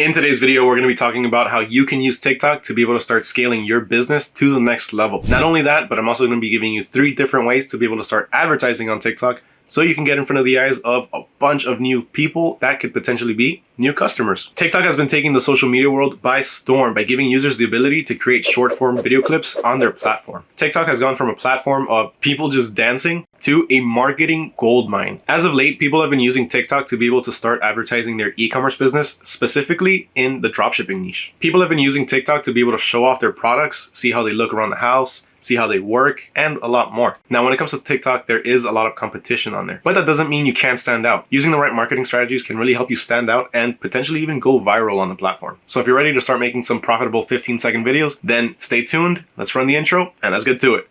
In today's video, we're going to be talking about how you can use TikTok to be able to start scaling your business to the next level. Not only that, but I'm also going to be giving you three different ways to be able to start advertising on TikTok so you can get in front of the eyes of a bunch of new people that could potentially be new customers. TikTok has been taking the social media world by storm by giving users the ability to create short form video clips on their platform. TikTok has gone from a platform of people just dancing to a marketing goldmine. As of late, people have been using TikTok to be able to start advertising their e-commerce business, specifically in the dropshipping niche. People have been using TikTok to be able to show off their products, see how they look around the house, see how they work, and a lot more. Now, when it comes to TikTok, there is a lot of competition on there, but that doesn't mean you can't stand out. Using the right marketing strategies can really help you stand out and potentially even go viral on the platform. So if you're ready to start making some profitable 15 second videos, then stay tuned, let's run the intro, and let's get to it.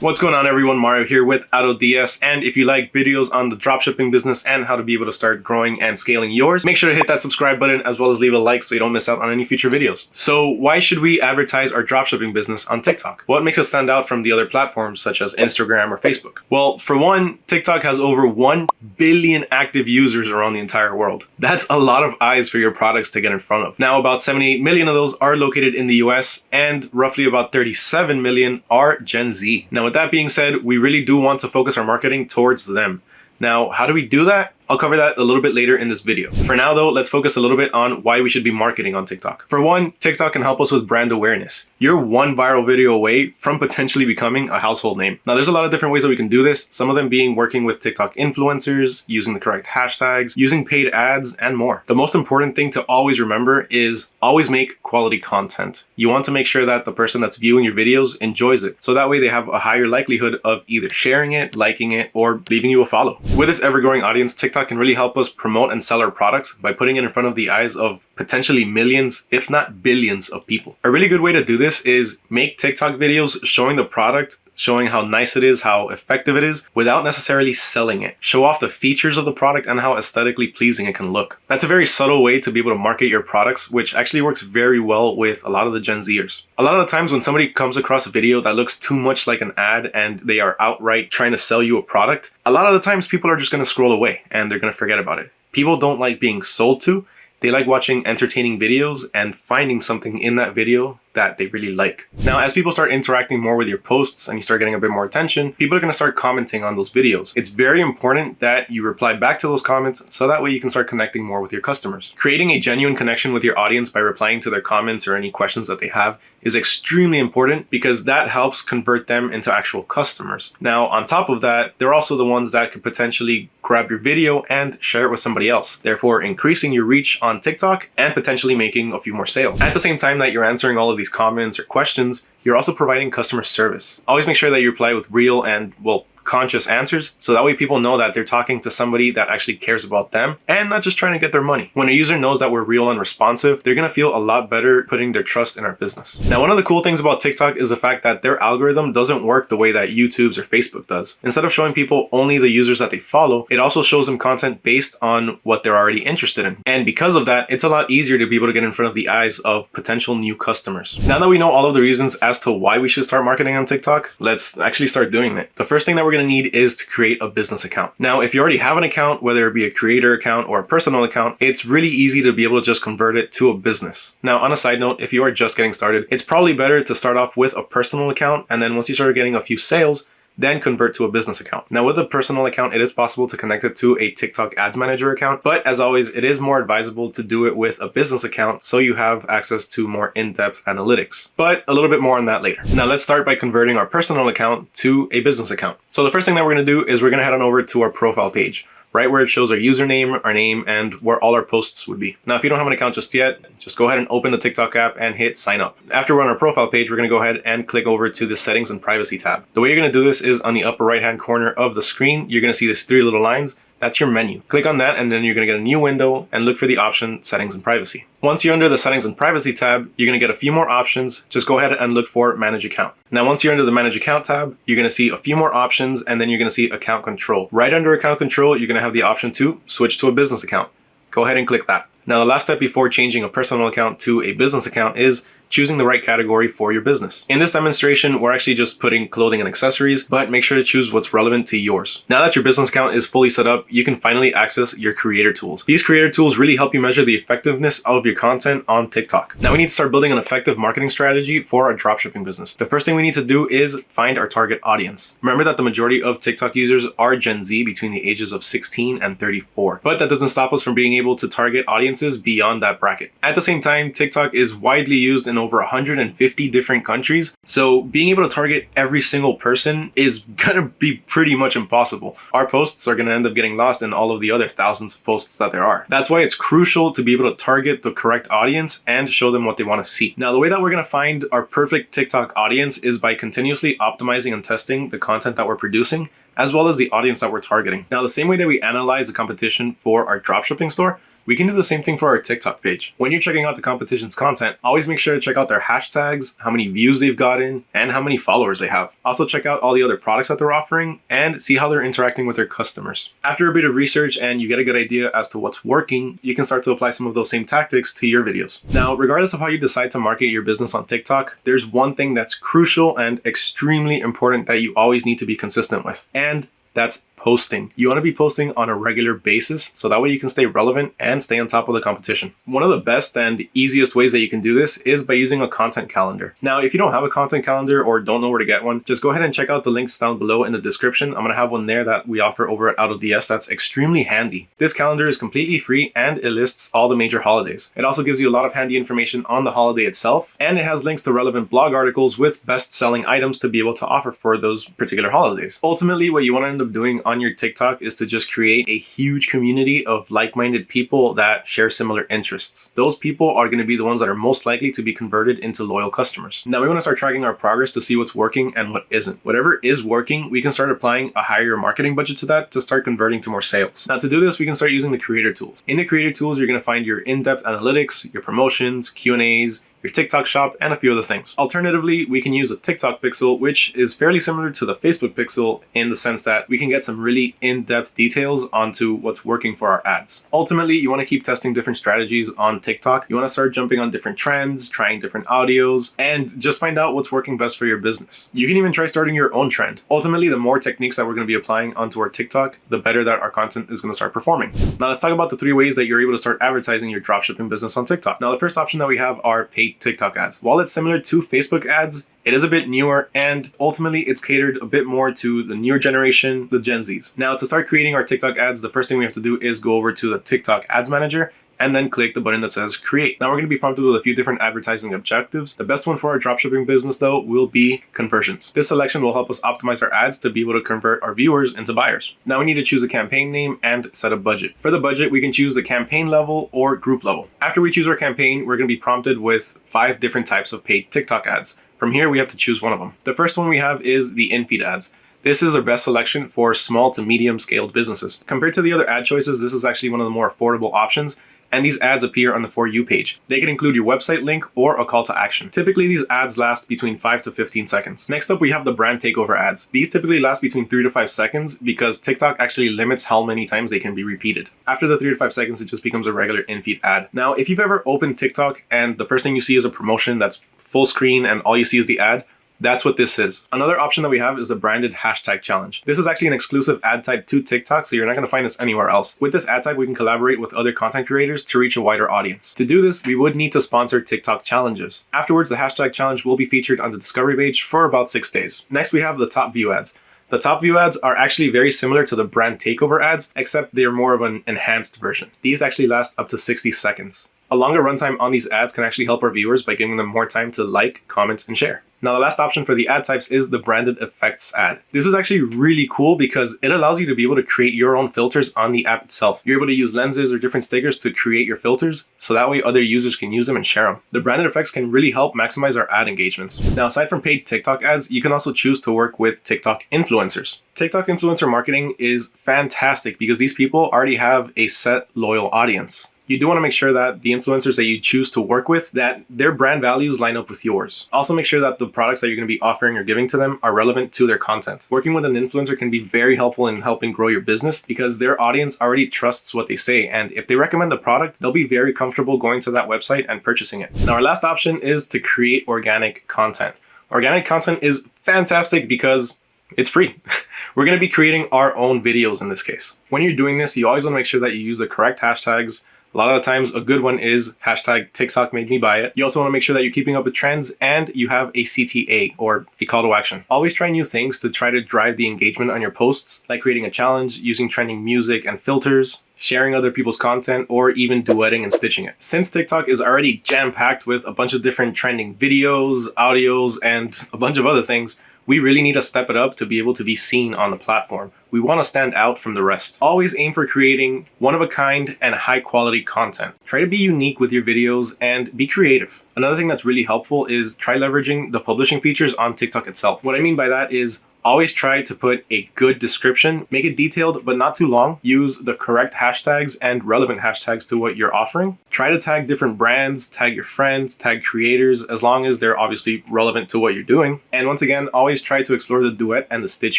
What's going on everyone, Mario here with AutoDS and if you like videos on the dropshipping business and how to be able to start growing and scaling yours, make sure to hit that subscribe button as well as leave a like so you don't miss out on any future videos. So why should we advertise our dropshipping business on TikTok? What makes us stand out from the other platforms such as Instagram or Facebook? Well, for one, TikTok has over 1 billion active users around the entire world. That's a lot of eyes for your products to get in front of. Now about 78 million of those are located in the US and roughly about 37 million are Gen Z. Now with that being said, we really do want to focus our marketing towards them. Now, how do we do that? I'll cover that a little bit later in this video. For now though, let's focus a little bit on why we should be marketing on TikTok. For one, TikTok can help us with brand awareness. You're one viral video away from potentially becoming a household name. Now there's a lot of different ways that we can do this, some of them being working with TikTok influencers, using the correct hashtags, using paid ads, and more. The most important thing to always remember is always make quality content. You want to make sure that the person that's viewing your videos enjoys it. So that way they have a higher likelihood of either sharing it, liking it, or leaving you a follow. With its ever-growing audience, TikTok TikTok can really help us promote and sell our products by putting it in front of the eyes of potentially millions, if not billions of people. A really good way to do this is make TikTok videos showing the product showing how nice it is, how effective it is, without necessarily selling it. Show off the features of the product and how aesthetically pleasing it can look. That's a very subtle way to be able to market your products, which actually works very well with a lot of the Gen Zers. A lot of the times when somebody comes across a video that looks too much like an ad and they are outright trying to sell you a product, a lot of the times people are just going to scroll away and they're going to forget about it. People don't like being sold to, they like watching entertaining videos and finding something in that video that they really like. Now, as people start interacting more with your posts and you start getting a bit more attention, people are to start commenting on those videos. It's very important that you reply back to those comments so that way you can start connecting more with your customers. Creating a genuine connection with your audience by replying to their comments or any questions that they have is extremely important because that helps convert them into actual customers. Now, on top of that, they're also the ones that could potentially grab your video and share it with somebody else, therefore increasing your reach on TikTok and potentially making a few more sales. At the same time that you're answering all of these comments or questions, you're also providing customer service. Always make sure that you reply with real and, well, conscious answers. So that way people know that they're talking to somebody that actually cares about them and not just trying to get their money. When a user knows that we're real and responsive, they're to feel a lot better putting their trust in our business. Now, one of the cool things about TikTok is the fact that their algorithm doesn't work the way that YouTube's or Facebook does. Instead of showing people only the users that they follow, it also shows them content based on what they're already interested in. And because of that, it's a lot easier to be able to get in front of the eyes of potential new customers. Now that we know all of the reasons as to why we should start marketing on TikTok, let's actually start doing it. The first thing that we're going to need is to create a business account. Now, if you already have an account, whether it be a creator account or a personal account, it's really easy to be able to just convert it to a business. Now, on a side note, if you are just getting started, it's probably better to start off with a personal account. And then once you start getting a few sales, then convert to a business account. Now with a personal account, it is possible to connect it to a TikTok Ads Manager account, but as always, it is more advisable to do it with a business account so you have access to more in-depth analytics. But a little bit more on that later. Now let's start by converting our personal account to a business account. So the first thing that we're gonna do is we're gonna head on over to our profile page right where it shows our username, our name, and where all our posts would be. Now, if you don't have an account just yet, just go ahead and open the TikTok app and hit sign up. After we're on our profile page, we're gonna go ahead and click over to the settings and privacy tab. The way you're gonna do this is on the upper right hand corner of the screen, you're gonna see these three little lines. That's your menu. Click on that and then you're gonna get a new window and look for the option settings and privacy. Once you're under the settings and privacy tab, you're gonna get a few more options. Just go ahead and look for manage account. Now, once you're under the manage account tab, you're gonna see a few more options and then you're gonna see account control. Right under account control, you're gonna have the option to switch to a business account. Go ahead and click that. Now, the last step before changing a personal account to a business account is choosing the right category for your business. In this demonstration, we're actually just putting clothing and accessories, but make sure to choose what's relevant to yours. Now that your business account is fully set up, you can finally access your creator tools. These creator tools really help you measure the effectiveness of your content on TikTok. Now we need to start building an effective marketing strategy for our dropshipping business. The first thing we need to do is find our target audience. Remember that the majority of TikTok users are Gen Z between the ages of 16 and 34, but that doesn't stop us from being able to target audiences beyond that bracket. At the same time, TikTok is widely used in over 150 different countries, so being able to target every single person is gonna be pretty much impossible. Our posts are gonna end up getting lost in all of the other thousands of posts that there are. That's why it's crucial to be able to target the correct audience and show them what they wanna see. Now, the way that we're gonna find our perfect TikTok audience is by continuously optimizing and testing the content that we're producing as well as the audience that we're targeting. Now, the same way that we analyze the competition for our dropshipping store, we can do the same thing for our TikTok page. When you're checking out the competition's content, always make sure to check out their hashtags, how many views they've gotten, and how many followers they have. Also check out all the other products that they're offering and see how they're interacting with their customers. After a bit of research and you get a good idea as to what's working, you can start to apply some of those same tactics to your videos. Now, regardless of how you decide to market your business on TikTok, there's one thing that's crucial and extremely important that you always need to be consistent with, and that's posting. You want to be posting on a regular basis so that way you can stay relevant and stay on top of the competition. One of the best and easiest ways that you can do this is by using a content calendar. Now, if you don't have a content calendar or don't know where to get one, just go ahead and check out the links down below in the description. I'm going to have one there that we offer over at AutoDS that's extremely handy. This calendar is completely free and it lists all the major holidays. It also gives you a lot of handy information on the holiday itself and it has links to relevant blog articles with best-selling items to be able to offer for those particular holidays. Ultimately, what you want to end up doing on your TikTok is to just create a huge community of like-minded people that share similar interests. Those people are going to be the ones that are most likely to be converted into loyal customers. Now we want to start tracking our progress to see what's working and what isn't. Whatever is working, we can start applying a higher marketing budget to that to start converting to more sales. Now to do this, we can start using the creator tools. In the creator tools, you're going to find your in-depth analytics, your promotions, Q&As, your TikTok shop, and a few other things. Alternatively, we can use a TikTok pixel, which is fairly similar to the Facebook pixel in the sense that we can get some really in-depth details onto what's working for our ads. Ultimately, you want to keep testing different strategies on TikTok. You want to start jumping on different trends, trying different audios, and just find out what's working best for your business. You can even try starting your own trend. Ultimately, the more techniques that we're going to be applying onto our TikTok, the better that our content is going to start performing. Now let's talk about the three ways that you're able to start advertising your dropshipping business on TikTok. Now the first option that we have are paid TikTok ads. While it's similar to Facebook ads, it is a bit newer and ultimately it's catered a bit more to the newer generation, the Gen Zs. Now to start creating our TikTok ads, the first thing we have to do is go over to the TikTok ads manager and then click the button that says create. Now we're going to be prompted with a few different advertising objectives. The best one for our dropshipping business though will be conversions. This selection will help us optimize our ads to be able to convert our viewers into buyers. Now we need to choose a campaign name and set a budget. For the budget, we can choose the campaign level or group level. After we choose our campaign, we're going to be prompted with five different types of paid TikTok ads. From here, we have to choose one of them. The first one we have is the in-feed ads. This is our best selection for small to medium scaled businesses. Compared to the other ad choices, this is actually one of the more affordable options and these ads appear on the For You page. They can include your website link or a call to action. Typically, these ads last between 5 to 15 seconds. Next up, we have the brand takeover ads. These typically last between 3 to 5 seconds because TikTok actually limits how many times they can be repeated. After the 3 to 5 seconds, it just becomes a regular in-feed ad. Now, if you've ever opened TikTok and the first thing you see is a promotion that's full screen and all you see is the ad, that's what this is. Another option that we have is the branded hashtag challenge. This is actually an exclusive ad type to TikTok, so you're not going to find this anywhere else. With this ad type, we can collaborate with other content creators to reach a wider audience. To do this, we would need to sponsor TikTok challenges. Afterwards, the hashtag challenge will be featured on the discovery page for about six days. Next, we have the top view ads. The top view ads are actually very similar to the brand takeover ads, except they're more of an enhanced version. These actually last up to 60 seconds. A longer runtime on these ads can actually help our viewers by giving them more time to like, comment, and share. Now, the last option for the ad types is the branded effects ad. This is actually really cool because it allows you to be able to create your own filters on the app itself. You're able to use lenses or different stickers to create your filters, so that way other users can use them and share them. The branded effects can really help maximize our ad engagements. Now, aside from paid TikTok ads, you can also choose to work with TikTok influencers. TikTok influencer marketing is fantastic because these people already have a set loyal audience you do want to make sure that the influencers that you choose to work with, that their brand values line up with yours. Also make sure that the products that you're going to be offering or giving to them are relevant to their content. Working with an influencer can be very helpful in helping grow your business because their audience already trusts what they say. And if they recommend the product, they'll be very comfortable going to that website and purchasing it. Now, our last option is to create organic content. Organic content is fantastic because it's free. We're going to be creating our own videos in this case. When you're doing this, you always want to make sure that you use the correct hashtags. A lot of the times, a good one is hashtag TikTok made me buy it. You also want to make sure that you're keeping up with trends and you have a CTA or a call to action. Always try new things to try to drive the engagement on your posts, like creating a challenge, using trending music and filters, sharing other people's content, or even duetting and stitching it. Since TikTok is already jam-packed with a bunch of different trending videos, audios, and a bunch of other things, we really need to step it up to be able to be seen on the platform. We want to stand out from the rest. Always aim for creating one-of-a-kind and high-quality content. Try to be unique with your videos and be creative. Another thing that's really helpful is try leveraging the publishing features on TikTok itself. What I mean by that is Always try to put a good description, make it detailed but not too long. Use the correct hashtags and relevant hashtags to what you're offering. Try to tag different brands, tag your friends, tag creators, as long as they're obviously relevant to what you're doing. And once again, always try to explore the duet and the stitch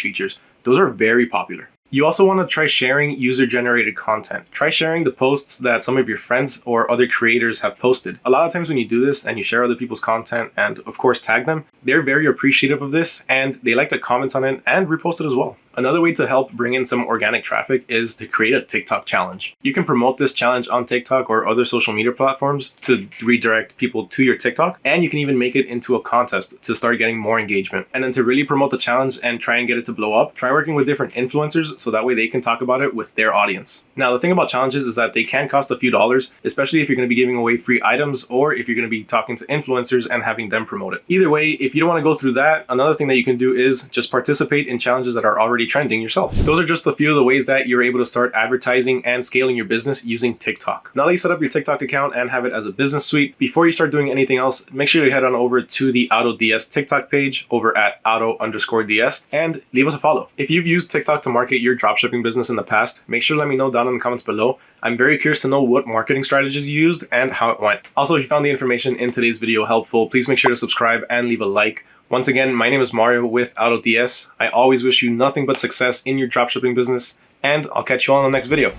features. Those are very popular. You also want to try sharing user-generated content. Try sharing the posts that some of your friends or other creators have posted. A lot of times when you do this and you share other people's content and of course tag them, they're very appreciative of this and they like to comment on it and repost it as well. Another way to help bring in some organic traffic is to create a TikTok challenge. You can promote this challenge on TikTok or other social media platforms to redirect people to your TikTok, and you can even make it into a contest to start getting more engagement. And then to really promote the challenge and try and get it to blow up, try working with different influencers so that way they can talk about it with their audience. Now, the thing about challenges is that they can cost a few dollars, especially if you're going to be giving away free items or if you're going to be talking to influencers and having them promote it. Either way, if you don't want to go through that, another thing that you can do is just participate in challenges that are already already trending yourself. Those are just a few of the ways that you're able to start advertising and scaling your business using TikTok. Now that you set up your TikTok account and have it as a business suite, before you start doing anything else, make sure you head on over to the AutoDS TikTok page over at auto underscore DS and leave us a follow. If you've used TikTok to market your dropshipping business in the past, make sure to let me know down in the comments below. I'm very curious to know what marketing strategies you used and how it went. Also, if you found the information in today's video helpful, please make sure to subscribe and leave a like. Once again, my name is Mario with AutoDS. I always wish you nothing but success in your dropshipping business, and I'll catch you all in the next video.